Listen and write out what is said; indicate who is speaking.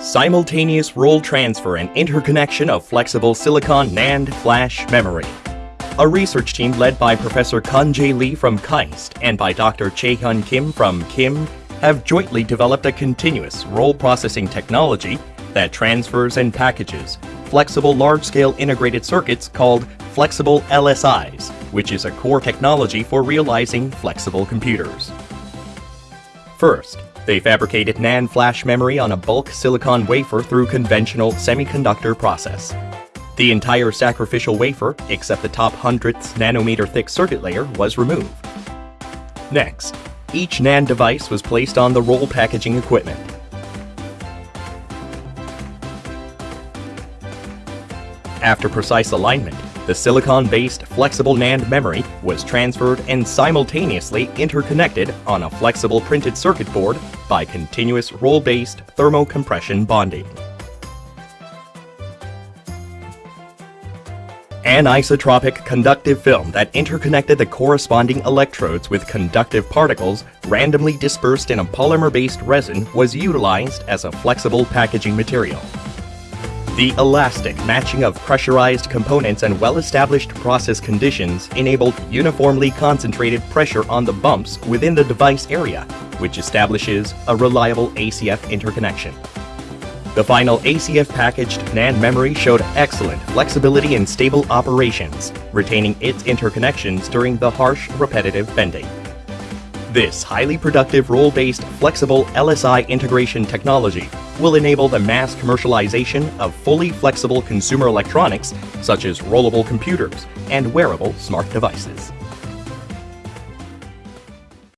Speaker 1: simultaneous roll transfer and interconnection of flexible silicon NAND flash memory. A research team led by Professor Keon Jae Lee from KAIST and by Dr. Jae-Hyun Kim from KIMM have jointly developed a continuous roll processing technology that transfers and packages flexible large-scale integrated circuits called flexible LSIs, which is a core technology for realizing flexible computers. First, they fabricated NAND flash memory on a bulk silicon wafer through conventional semiconductor process. The entire sacrificial wafer, except the top hundredths nanometer thick circuit layer, was removed. Next, each NAND device was placed on the roll packaging equipment. After precise alignment, the silicon-based flexible NAND memory was transferred and simultaneously interconnected on a flexible printed circuit board by continuous roll-based thermocompression bonding. Anisotropic conductive film that interconnected the corresponding electrodes with conductive particles randomly dispersed in a polymer-based resin was utilized as a flexible packaging material. The elastic matching of pressurized components and well-established process conditions enabled uniformly concentrated pressure on the bumps within the device area, which establishes a reliable ACF interconnection. The final ACF packaged NAND memory showed excellent flexibility and stable operations, retaining its interconnections during the harsh, repetitive bending. This highly productive roll-based flexible LSI integration technology will enable the mass commercialization of fully flexible consumer electronics such as rollable computers and wearable smart devices.